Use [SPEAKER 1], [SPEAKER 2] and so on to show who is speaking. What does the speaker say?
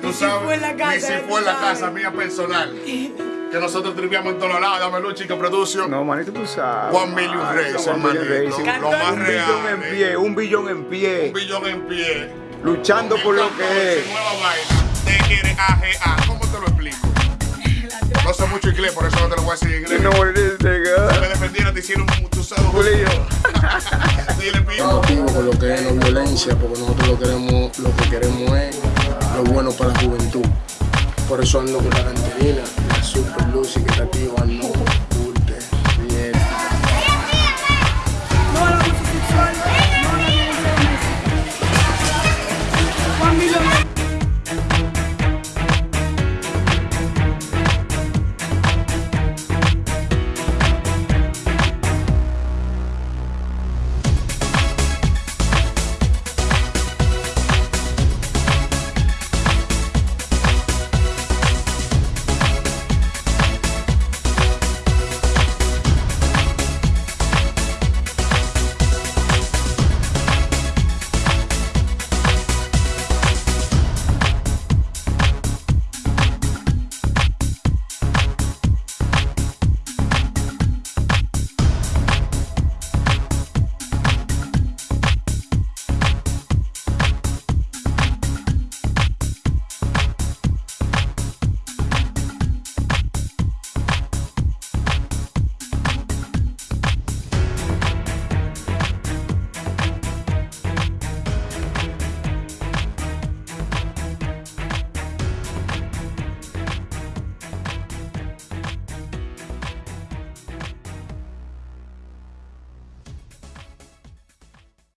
[SPEAKER 1] Tú
[SPEAKER 2] si
[SPEAKER 1] sabes,
[SPEAKER 2] fue en la casa,
[SPEAKER 1] ni si fue en la casa mía personal. Que nosotros triviamos en todos lados. Dame Luchi que produce.
[SPEAKER 3] No, manito, tú sabes.
[SPEAKER 1] One Million
[SPEAKER 3] manito.
[SPEAKER 1] Racing. Lo más
[SPEAKER 3] Un
[SPEAKER 1] real.
[SPEAKER 3] billón en
[SPEAKER 1] eh.
[SPEAKER 3] pie, un billón en pie.
[SPEAKER 1] Un billón en pie.
[SPEAKER 3] Luchando por lo que es.
[SPEAKER 1] Nueva vaina. Te quiere AGA. ¿Cómo te lo explico? No sé mucho inglés, por eso no te lo voy a decir en inglés. Si
[SPEAKER 3] nigga.
[SPEAKER 1] me defendiera, te hicieron un.
[SPEAKER 3] Julio.
[SPEAKER 1] Dile, pido.
[SPEAKER 4] motivo con lo que es no violencia, porque nosotros lo queremos, lo que queremos es lo bueno para la juventud. Por eso ando con la canterina, la super Lucy que está activa, ando